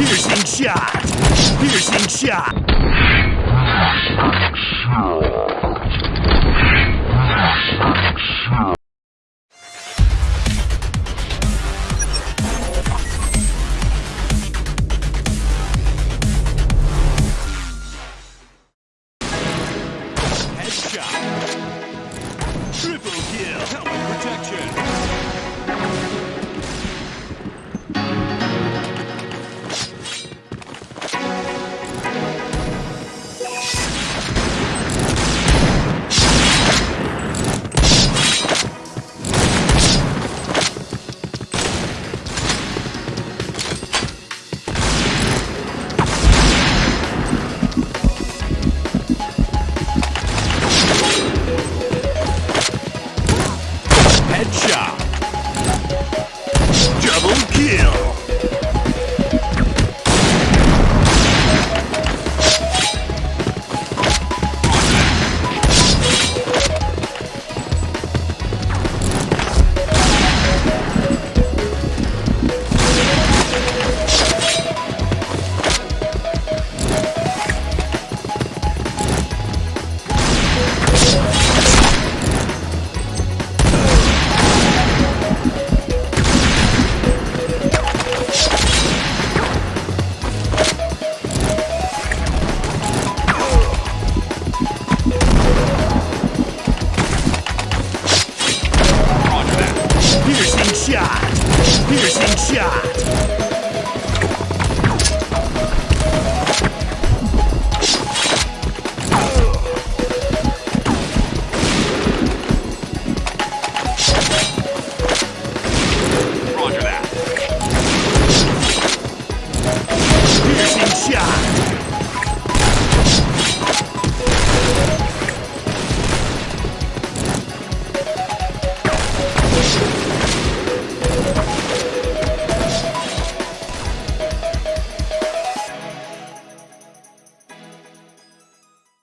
Piercing shot. Piercing shot. Headshot. Triple kill. Helmet protection. Kill! shot! Piercing shot!